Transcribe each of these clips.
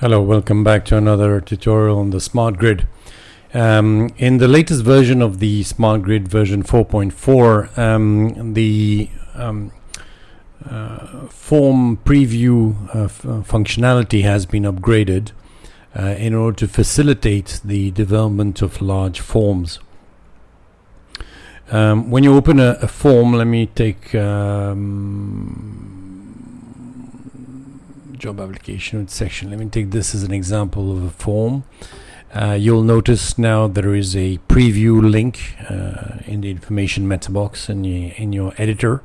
Hello, welcome back to another tutorial on the Smart Grid. Um, in the latest version of the Smart Grid version 4.4, um, the um, uh, form preview uh, uh, functionality has been upgraded uh, in order to facilitate the development of large forms. Um, when you open a, a, form, let me take um, job application section. Let me take this as an example of a form. Uh, you'll notice now there is a preview link uh, in the information meta box in, the, in your editor.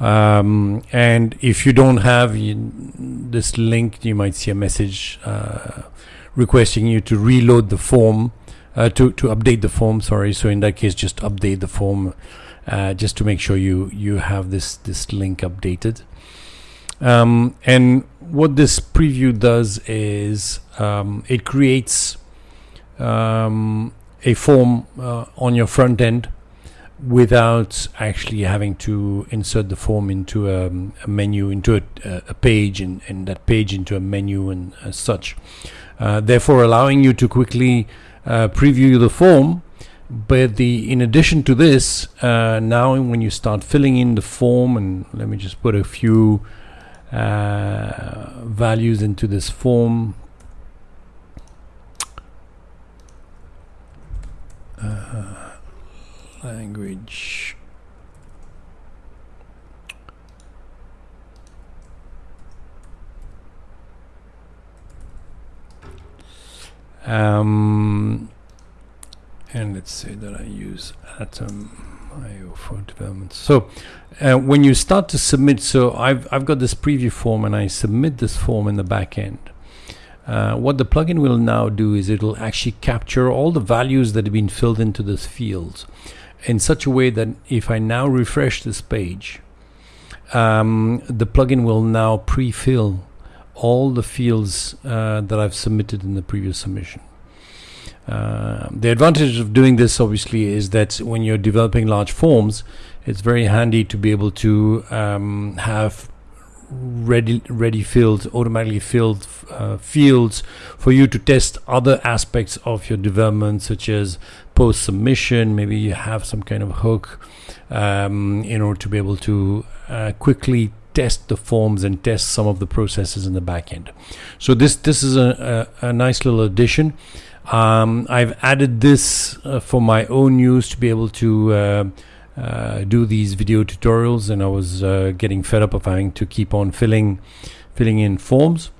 Um, and if you don't have this link, you might see a message uh, requesting you to reload the form, uh, to, to update the form, sorry. So in that case, just update the form uh, just to make sure you, you have this, this link updated. Um, and what this preview does is um, it creates um, a form uh, on your front end without actually having to insert the form into a, a menu, into a, a page, and, and, that page into a menu and such. Uh, therefore, allowing you to quickly uh, preview the form. But the in addition to this, uh, now when you start filling in the form, and let me just put a few uh, values into this form. Uh, language. Um, and let's say that I use atom IO for development. So uh, when you start to submit, so I've, I've got this preview form and I submit this form in the back end. Uh, what the plugin will now do is it'll actually capture all the values that have been filled into this field in such a way that if I now refresh this page, um, the plugin will now pre-fill all the fields uh, that I've submitted in the previous submission. Uh, the advantage of doing this obviously is that when you're developing large forms, it's very handy to be able to um, have ready ready filled automatically filled uh, fields for you to test other aspects of your development such as post submission maybe you have some kind of hook um, in order to be able to uh, quickly test the forms and test some of the processes in the back end. So this this is a, a, a nice little addition um, I've added this uh, for my own use to be able to uh, uh, do these video tutorials, and I was uh, getting fed up of having to keep on filling, filling in forms.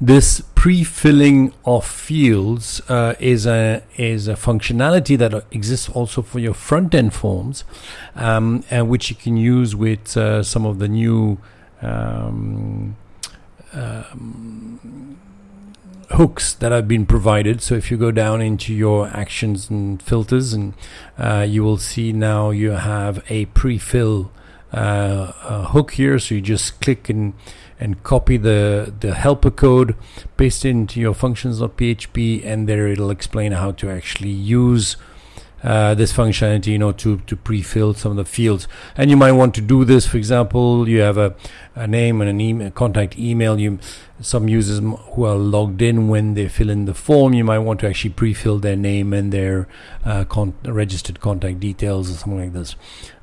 This pre-filling of fields uh, is a is a functionality that exists also for your front-end forms, um, and which you can use with uh, some of the new. Um, um, hooks that have been provided. So if you go down into your actions and filters, and uh, you will see now you have a pre-fill uh, hook here. So you just click and and copy the the helper code, paste it into your functions.php, and there it'll explain how to actually use uh, this functionality, you know, to, to pre-fill some of the fields. And you might want to do this, for example, you have a, a name and an email, contact email. You, some users who are logged in when they fill in the form, you might want to actually pre-fill their name and their uh, con registered contact details or something like this.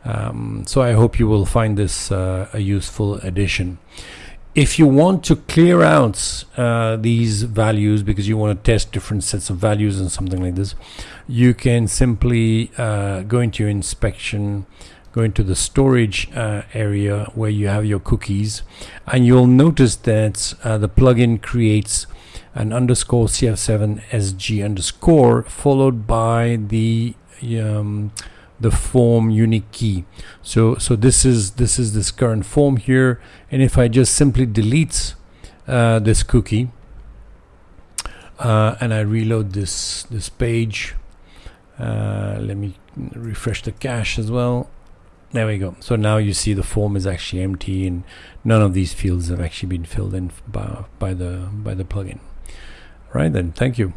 Um, so I hope you will find this uh, a useful addition if you want to clear out uh, these values because you want to test different sets of values and something like this, you can simply uh, go into your inspection, go into the storage uh, area where you have your cookies, and you'll notice that uh, the plugin creates an underscore cf7 sg underscore followed by the um, the form unique key. So so this is this is this current form here. And if I just simply delete uh, this cookie uh, and I reload this this page uh, let me refresh the cache as well. There we go. So now you see the form is actually empty and none of these fields have actually been filled in by, by the by the plugin. Right then. Thank you